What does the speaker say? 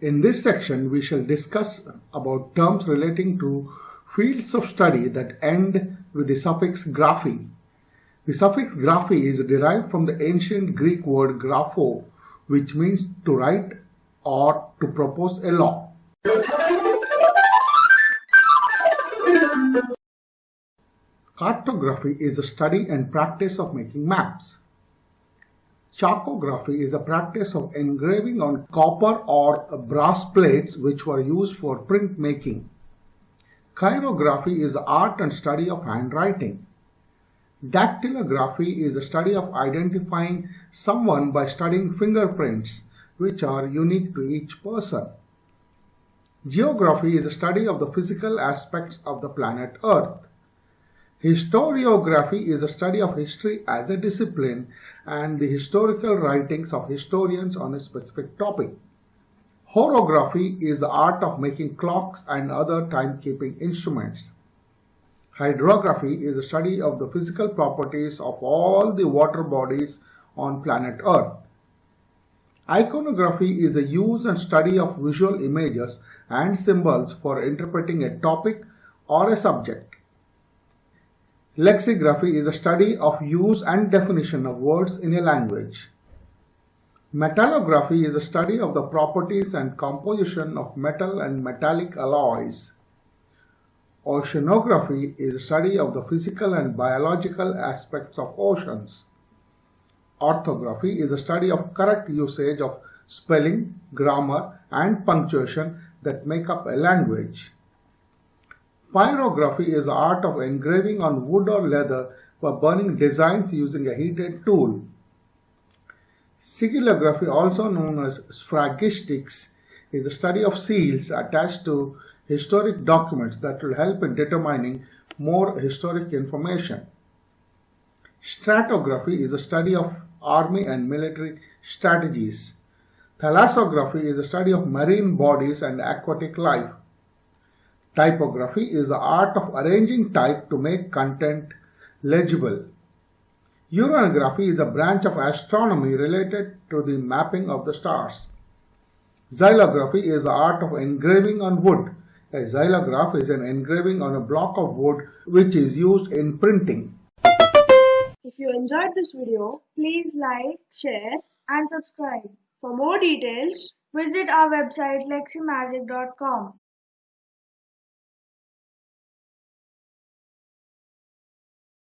In this section, we shall discuss about terms relating to fields of study that end with the suffix graphy. The suffix graphy is derived from the ancient Greek word grapho, which means to write or to propose a law. Cartography is the study and practice of making maps. Chalcography is a practice of engraving on copper or brass plates which were used for printmaking. Chirography is the art and study of handwriting. Dactylography is the study of identifying someone by studying fingerprints, which are unique to each person. Geography is a study of the physical aspects of the planet Earth. Historiography is a study of history as a discipline and the historical writings of historians on a specific topic. Horography is the art of making clocks and other timekeeping instruments. Hydrography is a study of the physical properties of all the water bodies on planet Earth. Iconography is the use and study of visual images and symbols for interpreting a topic or a subject. Lexicography is a study of use and definition of words in a language. Metallography is a study of the properties and composition of metal and metallic alloys. Oceanography is a study of the physical and biological aspects of oceans. Orthography is a study of correct usage of spelling, grammar, and punctuation that make up a language. Pyrography is the art of engraving on wood or leather by burning designs using a heated tool. Sigillography, also known as sphragistics, is the study of seals attached to historic documents that will help in determining more historic information. Stratigraphy is the study of army and military strategies. Thalassography is the study of marine bodies and aquatic life. Typography is the art of arranging type to make content legible. Uranography is a branch of astronomy related to the mapping of the stars. Xylography is the art of engraving on wood. A xylograph is an engraving on a block of wood which is used in printing. If you enjoyed this video, please like, share and subscribe. For more details, visit our website leximagic.com.